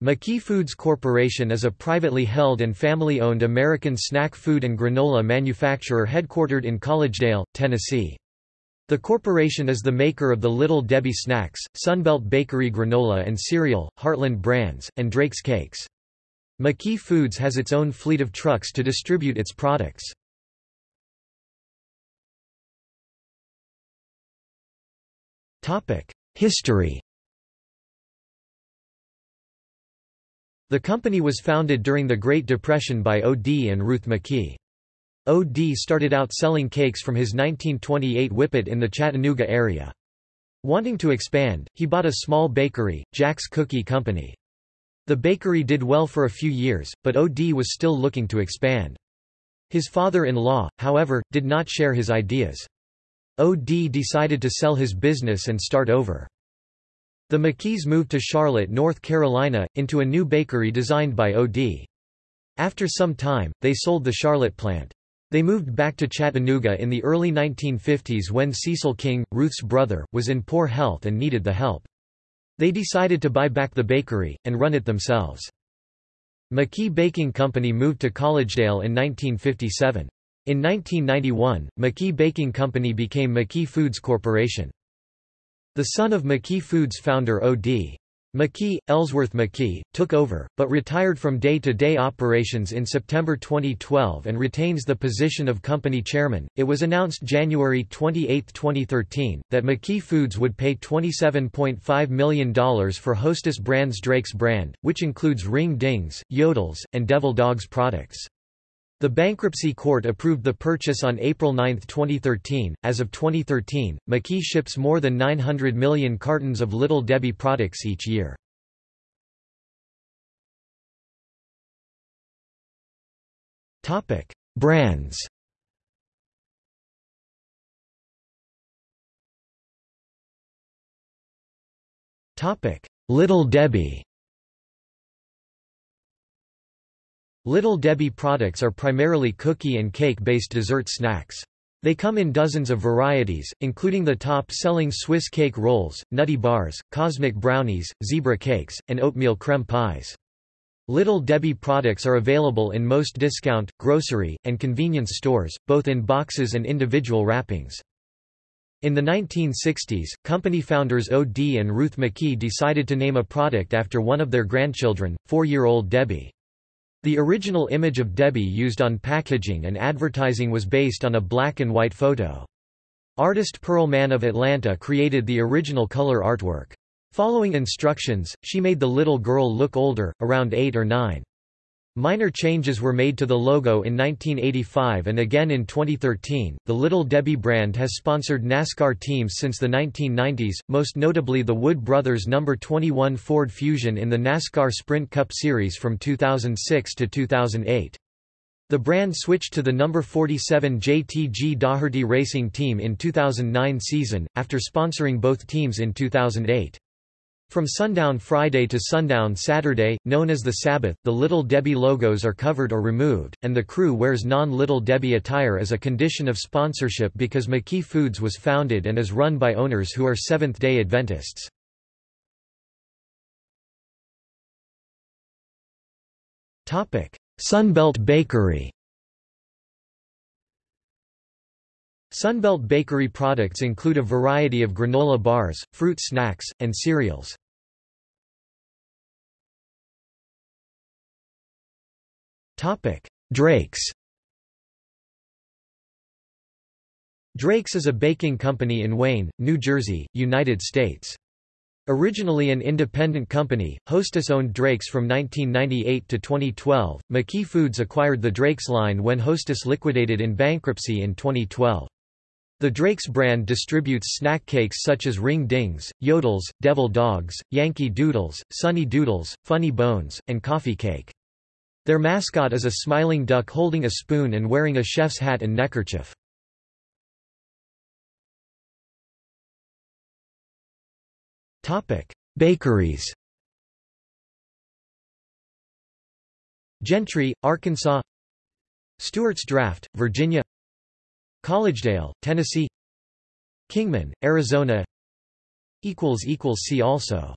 McKee Foods Corporation is a privately held and family-owned American snack food and granola manufacturer headquartered in Collegedale, Tennessee. The corporation is the maker of the Little Debbie Snacks, Sunbelt Bakery granola and cereal, Heartland Brands, and Drake's Cakes. McKee Foods has its own fleet of trucks to distribute its products. History The company was founded during the Great Depression by O.D. and Ruth McKee. O.D. started out selling cakes from his 1928 Whippet in the Chattanooga area. Wanting to expand, he bought a small bakery, Jack's Cookie Company. The bakery did well for a few years, but O.D. was still looking to expand. His father-in-law, however, did not share his ideas. O.D. decided to sell his business and start over. The McKees moved to Charlotte, North Carolina, into a new bakery designed by O.D. After some time, they sold the Charlotte plant. They moved back to Chattanooga in the early 1950s when Cecil King, Ruth's brother, was in poor health and needed the help. They decided to buy back the bakery, and run it themselves. McKee Baking Company moved to Collegedale in 1957. In 1991, McKee Baking Company became McKee Foods Corporation. The son of McKee Foods founder O.D. McKee, Ellsworth McKee, took over, but retired from day-to-day -day operations in September 2012 and retains the position of company chairman. It was announced January 28, 2013, that McKee Foods would pay $27.5 million for Hostess Brands Drake's brand, which includes Ring Dings, Yodels, and Devil Dogs products. The bankruptcy court approved the purchase on April 9, 2013. As of 2013, McKee ships more than 900 million cartons of Little Debbie products each year. Topic: Brands. Topic: Little Debbie. Little Debbie products are primarily cookie and cake-based dessert snacks. They come in dozens of varieties, including the top-selling Swiss cake rolls, nutty bars, cosmic brownies, zebra cakes, and oatmeal creme pies. Little Debbie products are available in most discount, grocery, and convenience stores, both in boxes and individual wrappings. In the 1960s, company founders O.D. and Ruth McKee decided to name a product after one of their grandchildren, four-year-old Debbie. The original image of Debbie used on packaging and advertising was based on a black and white photo. Artist Pearl Mann of Atlanta created the original color artwork. Following instructions, she made the little girl look older, around 8 or 9. Minor changes were made to the logo in 1985 and again in 2013. The Little Debbie brand has sponsored NASCAR teams since the 1990s, most notably the Wood Brothers number 21 Ford Fusion in the NASCAR Sprint Cup Series from 2006 to 2008. The brand switched to the number 47 JTG Daugherty Racing Team in 2009 season, after sponsoring both teams in 2008. From sundown Friday to sundown Saturday, known as the Sabbath, the Little Debbie logos are covered or removed, and the crew wears non-Little Debbie attire as a condition of sponsorship because McKee Foods was founded and is run by owners who are Seventh-day Adventists. Sunbelt Bakery Sunbelt Bakery products include a variety of granola bars, fruit snacks, and cereals. Drake's Drake's is a baking company in Wayne, New Jersey, United States. Originally an independent company, Hostess owned Drake's from 1998 to 2012. McKee Foods acquired the Drake's line when Hostess liquidated in bankruptcy in 2012. The Drake's brand distributes snack cakes such as Ring Dings, Yodels, Devil Dogs, Yankee Doodles, Sunny Doodles, Funny Bones, and Coffee Cake. Their mascot is a smiling duck holding a spoon and wearing a chef's hat and neckerchief. Bakeries Gentry, Arkansas Stuarts Draft, Virginia Collegedale, Tennessee. Kingman, Arizona. See also